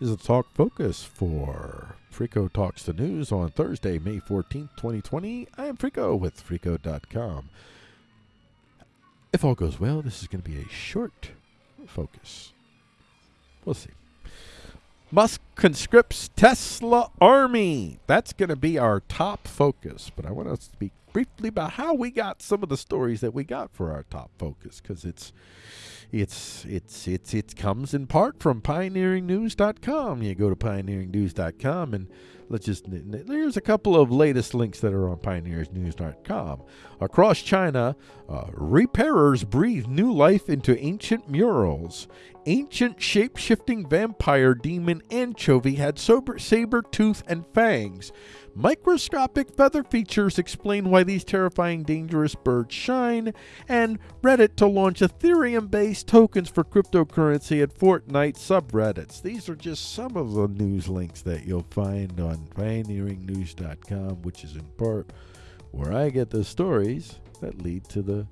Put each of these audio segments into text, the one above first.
is the talk focus for Frico Talks the News on Thursday, May 14th, 2020. I am Frico with Frico.com. If all goes well, this is going to be a short focus. We'll see. Musk conscripts Tesla army. That's going to be our top focus. But I want to speak briefly about how we got some of the stories that we got for our top focus because it's it's it's it's it comes in part from pioneeringnews.com. You go to pioneeringnews.com and let's just there's a couple of latest links that are on pioneersnews.com. Across China, uh, repairers breathe new life into ancient murals. Ancient shape-shifting vampire demon anchovy had sober, saber tooth and fangs. Microscopic feather features explain why these terrifying, dangerous birds shine, and Reddit to launch Ethereum based tokens for cryptocurrency at Fortnite subreddits. These are just some of the news links that you'll find on pioneeringnews.com, which is in part where I get the stories that lead to the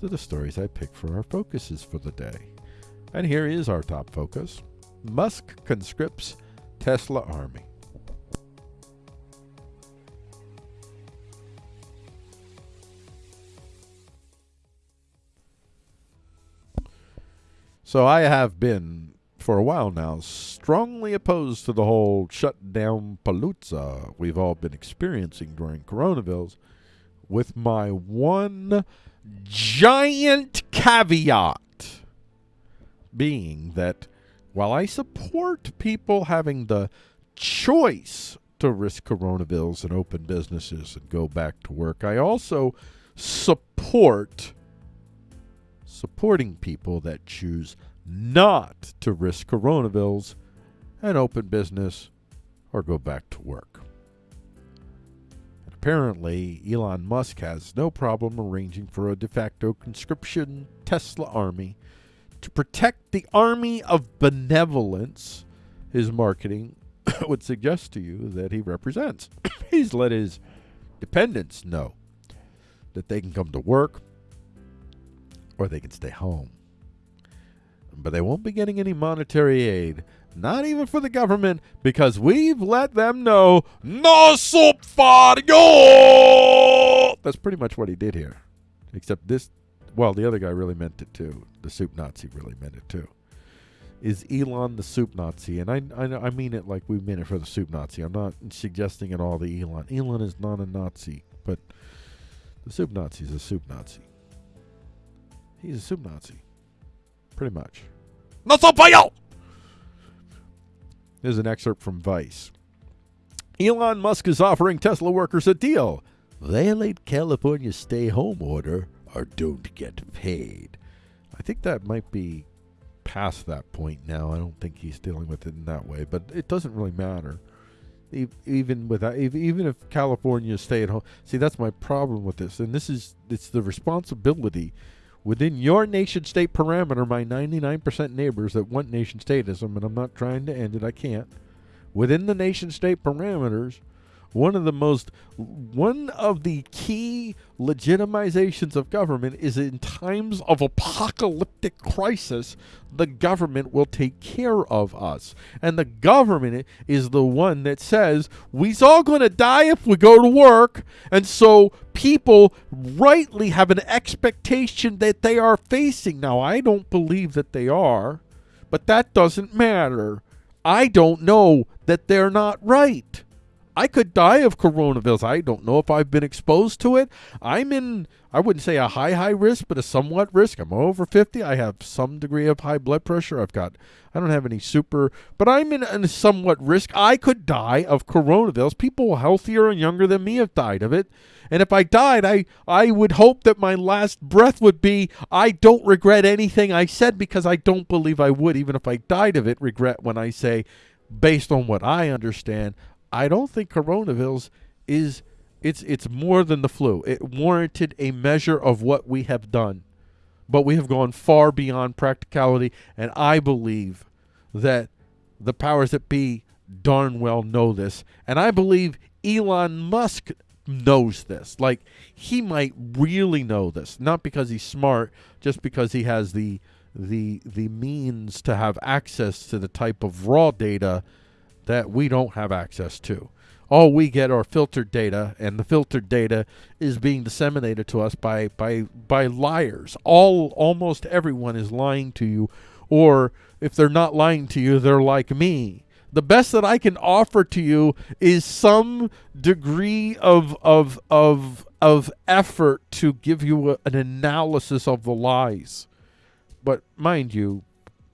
to the stories I pick for our focuses for the day. And here is our top focus. Musk conscripts Tesla army. So I have been, for a while now, strongly opposed to the whole shutdown palooza we've all been experiencing during coronavirus, with my one giant caveat being that while I support people having the choice to risk coronavirus and open businesses and go back to work, I also support supporting people that choose not to risk coronavirus and open business or go back to work. Apparently, Elon Musk has no problem arranging for a de facto conscription Tesla army to protect the army of benevolence his marketing would suggest to you that he represents. He's let his dependents know that they can come to work, or they can stay home. But they won't be getting any monetary aid, not even for the government, because we've let them know no soup for you. That's pretty much what he did here. Except this, well, the other guy really meant it too. The soup Nazi really meant it too. Is Elon the soup Nazi? And I, I, I mean it like we meant it for the soup Nazi. I'm not suggesting at all the Elon. Elon is not a Nazi, but the soup Nazi is a soup Nazi. He's a soup Nazi. Pretty much. No sopayo! Here's an excerpt from Vice. Elon Musk is offering Tesla workers a deal. Violate California's stay home order or don't get paid. I think that might be past that point now. I don't think he's dealing with it in that way, but it doesn't really matter. Even with even if California stay at home, see that's my problem with this, and this is it's the responsibility within your nation state parameter, my 99% neighbors that want nation statism, and I'm not trying to end it, I can't. Within the nation state parameters, one of the most one of the key legitimizations of government is in times of apocalyptic crisis the government will take care of us. And the government is the one that says we's all going to die if we go to work. And so people rightly have an expectation that they are facing. Now i don't believe that they are but that doesn't matter. I don't know that they're not right I could die of coronavirus. I don't know if I've been exposed to it. I'm in, I wouldn't say a high, high risk, but a somewhat risk. I'm over 50. I have some degree of high blood pressure. I've got, I don't have any super, but I'm in, a somewhat risk. I could die of coronavirus. People healthier and younger than me have died of it. And if I died, I, I would hope that my last breath would be, I don't regret anything I said because I don't believe I would, even if I died of it, regret when I say, based on what I understand, I don't think coronavirus is it's it's more than the flu. It warranted a measure of what we have done. But we have gone far beyond practicality and I believe that the powers that be darn well know this. And I believe Elon Musk knows this. Like he might really know this, not because he's smart, just because he has the the the means to have access to the type of raw data that we don't have access to. All we get are filtered data, and the filtered data is being disseminated to us by by by liars. All almost everyone is lying to you, or if they're not lying to you, they're like me. The best that I can offer to you is some degree of of of of effort to give you a, an analysis of the lies. But mind you,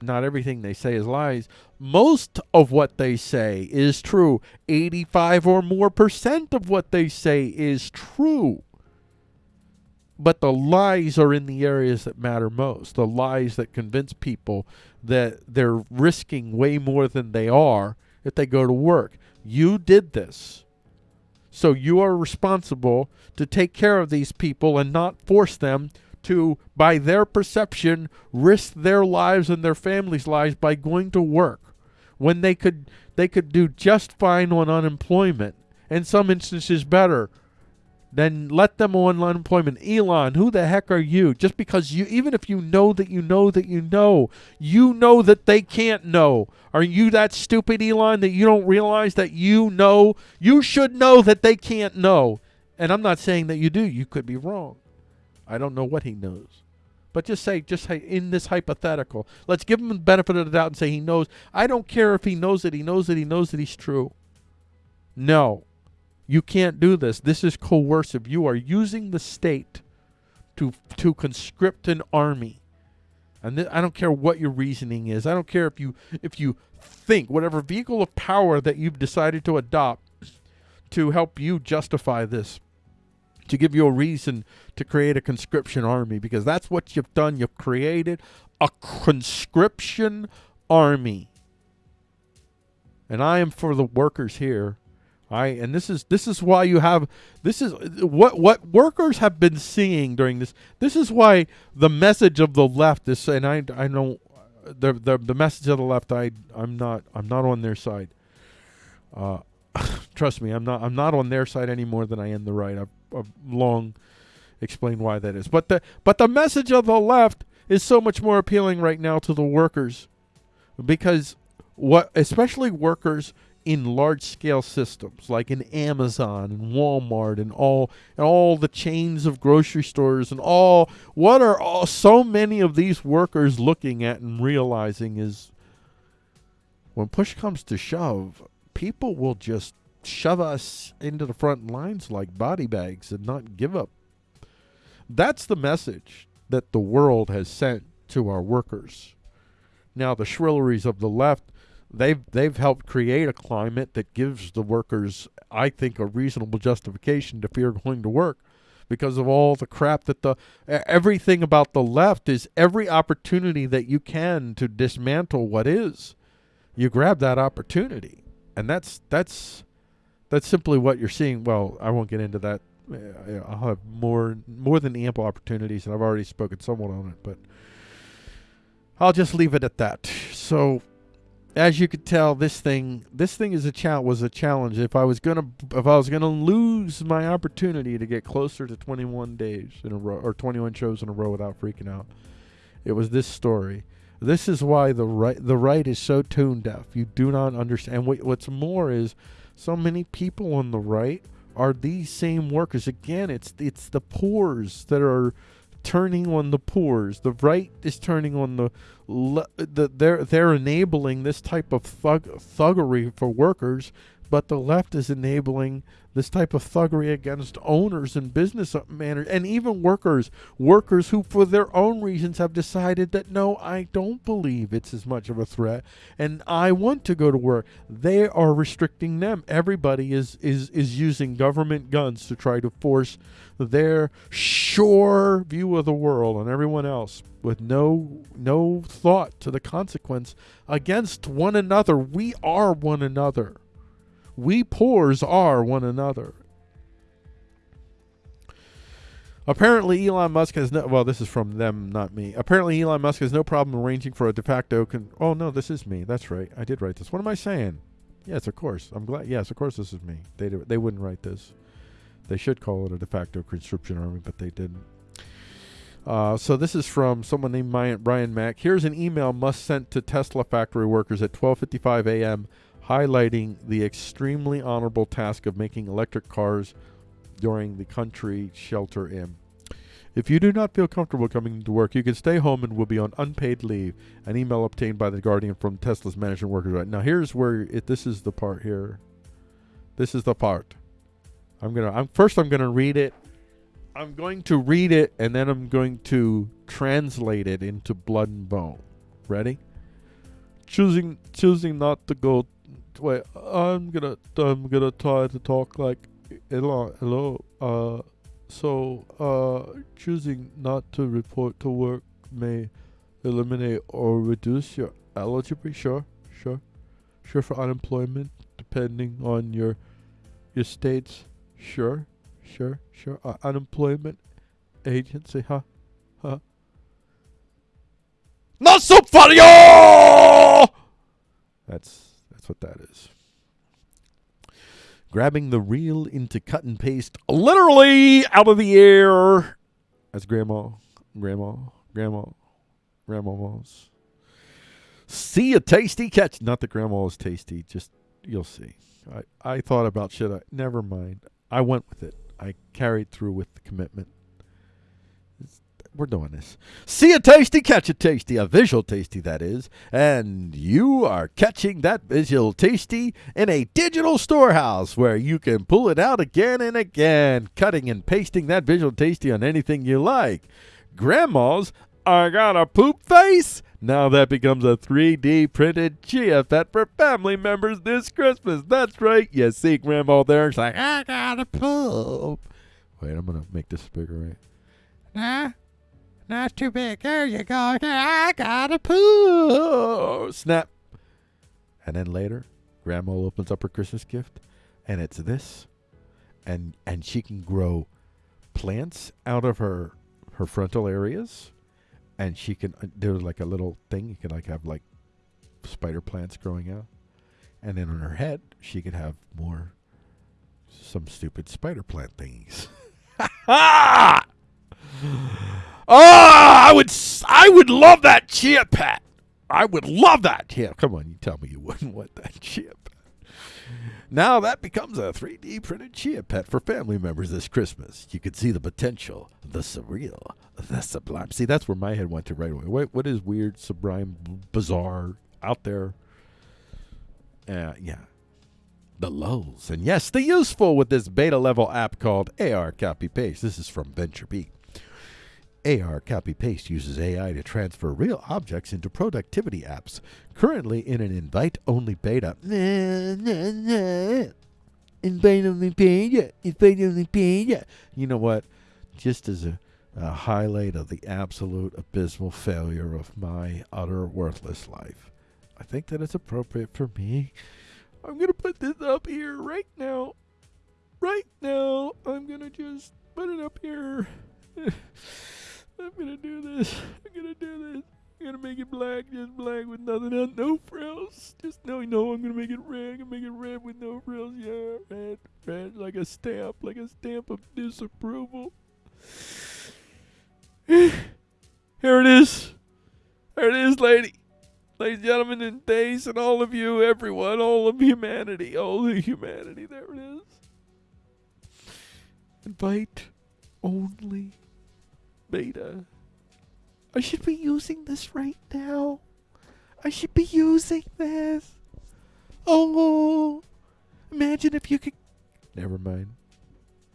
not everything they say is lies. Most of what they say is true. 85 or more percent of what they say is true. But the lies are in the areas that matter most. The lies that convince people that they're risking way more than they are if they go to work. You did this. So you are responsible to take care of these people and not force them to, by their perception, risk their lives and their families' lives by going to work when they could they could do just fine on unemployment. In some instances better then let them on unemployment. Elon, who the heck are you? Just because you, even if you know that you know that you know, you know that they can't know. Are you that stupid, Elon, that you don't realize that you know? You should know that they can't know. And I'm not saying that you do. You could be wrong. I don't know what he knows. But just say, just say in this hypothetical, let's give him the benefit of the doubt and say he knows. I don't care if he knows it. He knows that he knows that he's true. No. You can't do this. This is coercive. You are using the state to to conscript an army. And I don't care what your reasoning is. I don't care if you if you think whatever vehicle of power that you've decided to adopt to help you justify this to give you a reason to create a conscription army because that's what you've done. You've created a conscription army. And I am for the workers here I and this is this is why you have this is what what workers have been seeing during this. This is why the message of the left is and I I know the the the message of the left I I'm not I'm not on their side. Uh, trust me, I'm not I'm not on their side any more than I am the right. I've, I've long explain why that is. But the but the message of the left is so much more appealing right now to the workers because what especially workers in large scale systems like in Amazon and Walmart and all and all the chains of grocery stores and all what are all so many of these workers looking at and realizing is when push comes to shove people will just shove us into the front lines like body bags and not give up. That's the message that the world has sent to our workers. Now the shrilleries of the left they've they've helped create a climate that gives the workers, I think, a reasonable justification to fear going to work because of all the crap that the everything about the left is every opportunity that you can to dismantle what is. You grab that opportunity and that's that's that's simply what you're seeing well i won't get into that uh, i'll have more more than ample opportunities and i've already spoken somewhat on it but i'll just leave it at that so as you could tell, this thing this thing is a challenge was a challenge. If I was gonna if I was gonna lose my opportunity to get closer to 21 days in a row or 21 shows in a row without freaking out, it was this story. This is why the right the right is so tone deaf. You do not understand. What, what's more is so many people on the right are these same workers. Again, it's it's the poors that are turning on the poors. The right is turning on the, the they're they're enabling this type of thug, thuggery for workers, but the left is enabling this type of thuggery against owners and business managers and even workers workers who for their own reasons have decided that no i don't believe it's as much of a threat and i want to go to work. They are restricting them. Everybody is is is using government guns to try to force their sure view of the world on everyone else with no no thought to the consequence against one another. We are one another we poors are one another. Apparently, Elon Musk has no. Well, this is from them, not me. Apparently, Elon Musk has no problem arranging for a de facto. Con- oh no, this is me. That's right. I did write this. What am I saying? Yes, of course. I'm glad. Yes, of course, this is me. They they wouldn't write this. They should call it a de facto conscription army, but they didn't. Uh, so this is from someone named Brian Mack. Here's an email Musk sent to Tesla factory workers at 12:55 a.m. highlighting the extremely honorable task of making electric cars during the country shelter in. If you do not feel comfortable coming to work, you can stay home and will be on unpaid leave. An email obtained by the Guardian from Tesla's management workers. Right now, here's where it. This is the part here. This is the part. I'm gonna. I'm first. I'm gonna read it. I'm going to read it and then I'm going to translate it into blood and bone. Ready? Choosing choosing not to go. Wait. I'm gonna. I'm gonna try to talk like hello. Hello. Uh so, uh, choosing not to report to work may eliminate or reduce your eligibility. Sure, sure, sure for unemployment, depending on your your state's. Sure, sure, sure. Uh, unemployment agency, huh? Huh? Not so funny! Oh! That's that's what that is grabbing the reel into cut and paste literally out of the air. As grandma, grandma, grandma, grandma's. See a tasty catch. Not that grandma is tasty, just you'll see. I, I thought about should I never mind. I went with it. I carried through with the commitment we're doing this. See a tasty, catch a tasty, a visual tasty, that is. And you are catching that visual tasty in a digital storehouse where you can pull it out again and again, cutting and pasting that visual tasty on anything you like. Grandma's I got a poop face. Now that becomes a 3D printed pet for family members this Christmas. That's right. You see Grandma there. It's like, I got a poop. Wait, I'm going to make this bigger, right? Nah. Not too big. There you go. I got a poo. Snap. And then later, Grandma opens up her Christmas gift, and it's this, and and she can grow plants out of her her frontal areas, and she can uh, there's like a little thing you can like have like spider plants growing out, and then on her head she could have more some stupid spider plant things. Oh, I would, I would love that chia pet. I would love that. Yeah, come on, you tell me you wouldn't want that chia pet. Now that becomes a 3D printed chia pet for family members this Christmas. You can see the potential, the surreal, the sublime. See, that's where my head went to right away. What, what is weird, sublime, bizarre, out there? Uh, yeah. The lulls. And yes, the useful with this beta level app called AR Copy Paste. This is from VentureBeat. AR Copy Paste uses AI to transfer real objects into productivity apps, currently in an invite only beta. invite only beta. Invite only beta. You know what? Just as a, a highlight of the absolute abysmal failure of my utter worthless life, I think that it's appropriate for me. I'm going to put this up here right now. Right now. I'm going to just put it up here. I'm gonna do this. I'm gonna do this. I'm gonna make it black, just black with nothing else, no frills. Just no, no. I'm gonna make it red. I'm gonna make it red with no frills. Yeah, red, red, like a stamp, like a stamp of disapproval. Here it is. There it is, lady. Ladies and gentlemen, and days, and all of you, everyone, all of humanity, all the humanity. There it is. Invite only beta. I should be using this right now. I should be using this. Oh, imagine if you could. Never mind.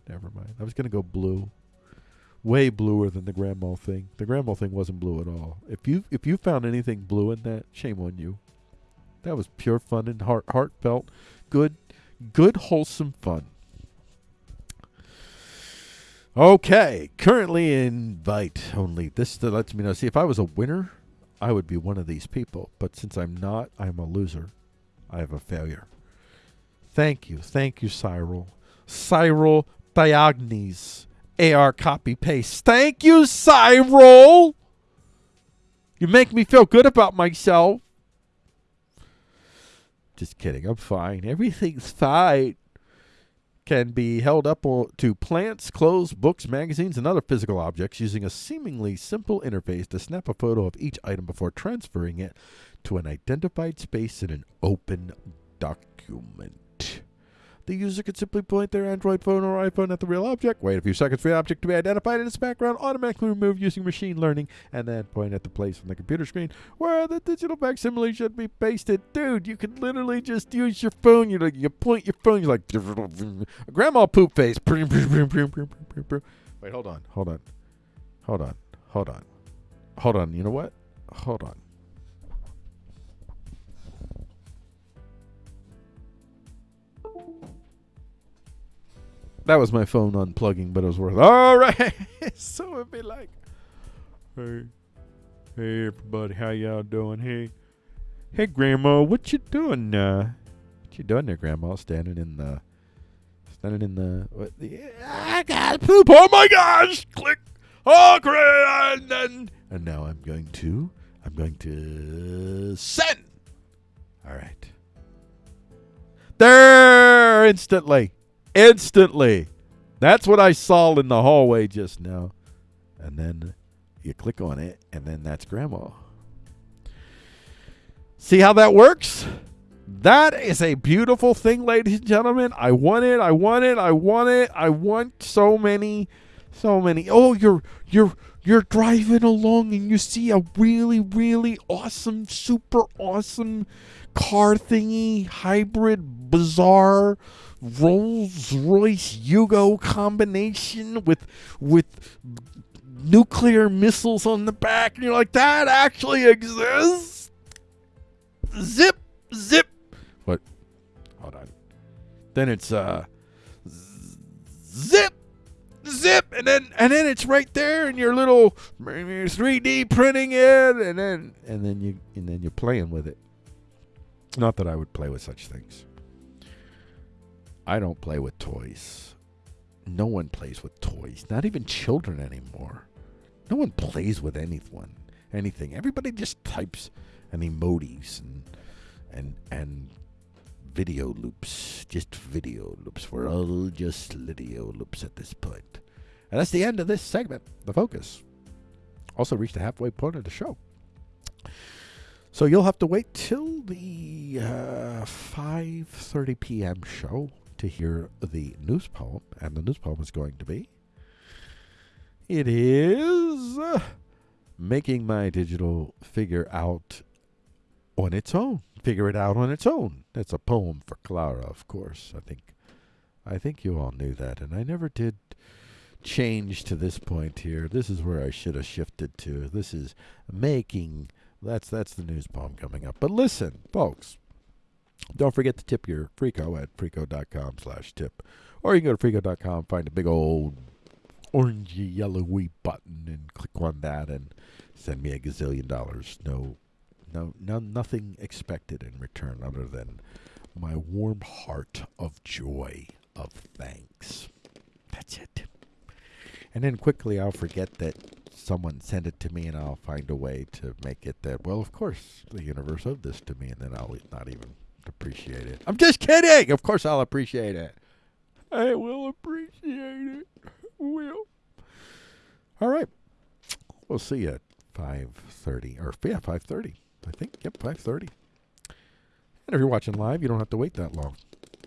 Never mind. I was gonna go blue. Way bluer than the grandma thing. The grandma thing wasn't blue at all. If you if you found anything blue in that, shame on you. That was pure fun and heart heartfelt, good, good wholesome fun. Okay, currently invite only. This lets me know. See, if I was a winner, I would be one of these people. But since I'm not, I'm a loser. I have a failure. Thank you. Thank you, Cyril. Cyril Diagne. AR copy paste. Thank you, Cyril. You make me feel good about myself. Just kidding. I'm fine. Everything's fine. Can be held up to plants, clothes, books, magazines, and other physical objects using a seemingly simple interface to snap a photo of each item before transferring it to an identified space in an open document. The user could simply point their Android phone or iPhone at the real object, wait a few seconds for the object to be identified in its background, automatically remove using machine learning, and then point at the place on the computer screen where the digital facsimile should be pasted. Dude, you could literally just use your phone. You like you point your phone. You're like grandma poop face. Wait, hold on, hold on, hold on, hold on, hold on. You know what? Hold on. That was my phone unplugging, but it was worth. All right, so it'd be like, hey, hey, everybody, how y'all doing? Hey, hey, Grandma, what you doing? Uh, what you doing there, Grandma? Standing in the, standing in the. What, the I got poop. Oh my gosh! Click. Oh, great! And then, and now I'm going to, I'm going to send. All right. There, instantly instantly. That's what I saw in the hallway just now. And then you click on it, and then that's grandma. See how that works? That is a beautiful thing, ladies and gentlemen. I want it. I want it. I want it. I want so many, so many. Oh, you're you're you're driving along and you see a really, really awesome, super awesome car thingy, hybrid, bizarre Rolls Royce Yugo combination with with nuclear missiles on the back, and you're like, that actually exists. Zip, zip. What? Hold on. Then it's uh, zip, zip, and then and then it's right there in your little 3D printing it, and then and then you and then you're playing with it. Not that I would play with such things. I don't play with toys. No one plays with toys. Not even children anymore. No one plays with anyone, anything. Everybody just types and emojis and and and video loops. Just video loops. We're all just video loops at this point. And that's the end of this segment, the focus. Also reached the halfway point of the show. So you'll have to wait till the uh, 5:30 p.m. show to hear the news poem, and the news poem is going to be it is uh, making my digital figure out on its own. Figure it out on its own. That's a poem for Clara, of course. I think I think you all knew that, and I never did change to this point here. This is where I should have shifted to. This is making that's that's the news poem coming up. But listen, folks, don't forget to tip your Frico at frico.com slash tip. Or you can go to frico.com, find a big old orangey yellowy button and click on that and send me a gazillion dollars. No no no nothing expected in return other than my warm heart of joy of thanks. That's it. And then quickly I'll forget that someone sent it to me and I'll find a way to make it that well of course the universe owed this to me and then I'll not even appreciate it. I'm just kidding. Of course, I'll appreciate it. I will appreciate it. Will. All right. We'll see you at five thirty, or yeah, five thirty. I think. Yep, five thirty. And if you're watching live, you don't have to wait that long.